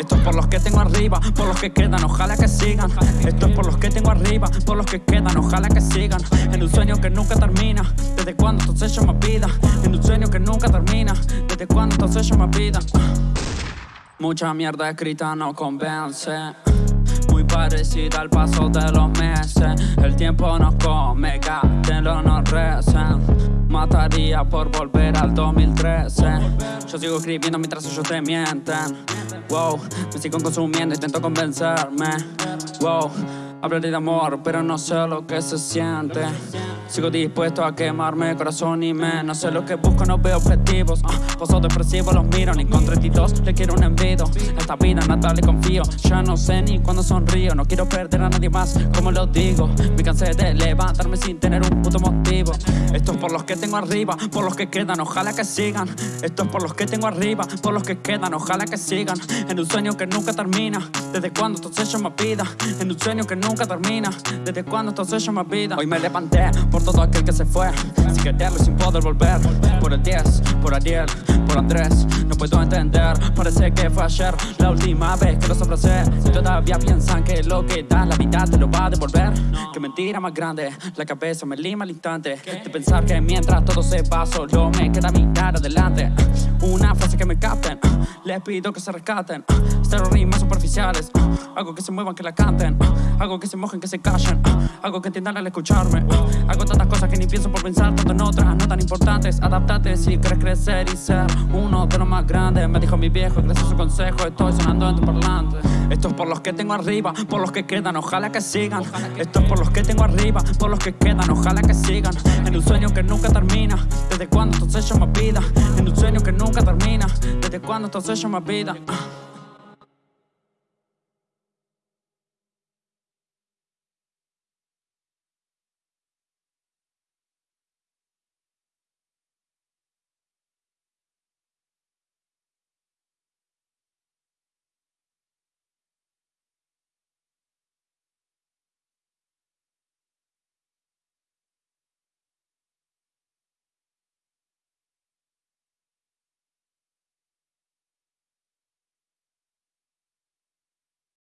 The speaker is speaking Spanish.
Esto es por los que tengo arriba, por los que quedan, ojalá que sigan. Esto es por los que tengo arriba, por los que quedan, ojalá que sigan. En un sueño que nunca termina, desde cuando entonces yo me pida. En un sueño que nunca termina, desde cuando entonces yo me pida. Mucha mierda escrita no convence. Muy parecida al paso de los meses. El tiempo nos come, lo nos recen. Mataría por volver al 2013 Yo sigo escribiendo mientras ellos te mienten. Wow, me sigo consumiendo, intento convencerme. Wow, hablaré de amor, pero no sé lo que se siente Sigo dispuesto a quemarme corazón y me No sé lo que busco, no veo objetivos. Uh, Pozo depresivo, los miro, ni con 32 le quiero un envido. Esta vida nada le confío Ya no sé ni cuándo sonrío. No quiero perder a nadie más, como lo digo. Me cansé de levantarme sin tener un puto motivo. Esto es por los que tengo arriba, por los que quedan, ojalá que sigan. Esto es por los que tengo arriba, por los que quedan, ojalá que sigan. En un sueño que nunca termina Desde cuando entonces yo me pida. En un sueño que nunca termina Desde cuando entonces yo me pida. Hoy me levanté todo aquel que se fue. Sin quererlo y sin poder volver. Por el 10, por Ariel, por Andrés. No puedo entender, parece que fue ayer. La última vez que los abracé. Y todavía piensan que lo que da la vida te lo va a devolver. Que mentira más grande, la cabeza me lima al instante. De pensar que mientras todo se va solo me queda mirar adelante Una frase que me capten, les pido que se rescaten Cero rimas superficiales, algo que se muevan, que la canten Algo que se mojen, que se callen Algo que entiendan al escucharme Hago tantas cosas que ni pienso por pensar Tanto en otras, no tan importantes Adaptate si quieres crecer y ser uno de los más grandes Me dijo mi viejo, gracias a su consejo Estoy sonando en tu parlante. Esto es por los que tengo arriba, por los que quedan Ojalá que sigan. Esto es por los que tengo arriba, por los que quedan Ojalá que sigan. En un sueño que nunca termina Desde cuando entonces yo me pida En un sueño que nunca termina Desde cuando entonces yo from my beta. Uh.